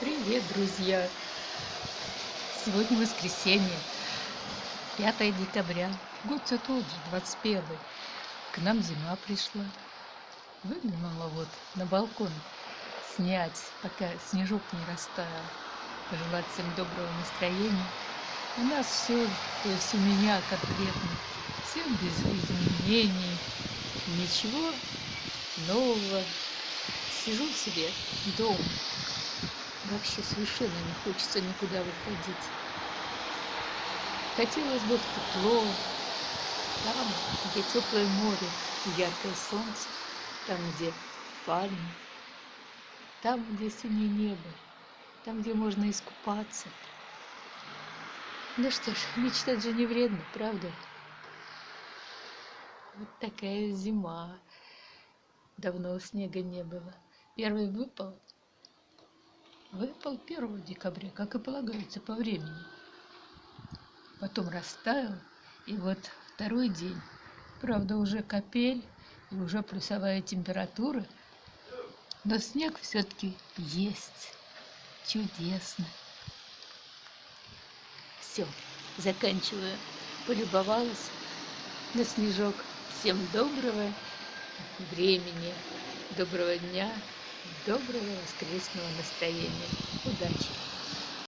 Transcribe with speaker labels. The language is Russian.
Speaker 1: Привет, друзья! Сегодня воскресенье, 5 декабря. Год все тот же, 21. К нам зима пришла. Выглянула вот на балкон снять, пока снежок не растаял. Пожелать всем доброго настроения. У нас все, то есть у меня конкретно, все без изменений, ничего нового. Сижу себе дома Вообще совершенно не хочется никуда выходить. Хотелось бы в тепло, там, где теплое море и яркое солнце, там, где пальмы, там, где синее небо, там, где можно искупаться. Ну что ж, мечтать же не вредно, правда? Вот такая зима. Давно снега не было. Первый выпал выпал 1 декабря, как и полагается по времени. Потом растаял, и вот второй день. Правда, уже капель и уже плюсовая температура, но снег все-таки есть. Чудесно. Все, заканчиваю. Полюбовалась на снежок. Всем доброго времени, доброго дня доброго воскресного настроения. Удачи!